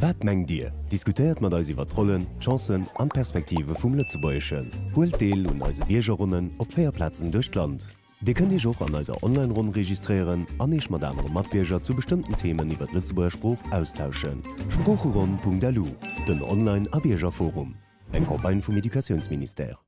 Wat meng Dir? Diskutiert mat eis iwwer Rollen, Chancen an Perspektive vum Lützebäechen. Holt Deel und eise Biergerrunnen op Féierplatzen duch Land. Di kën Dich och an eiser Online-Run registrieren, anich mat andere Matbierger zu bestimmten Themen iwwer Lützeburger Spruch austauschen. Sprucheron.delu, den Online-Abiergerforum. Eg Kampagne vum Edukationsminister.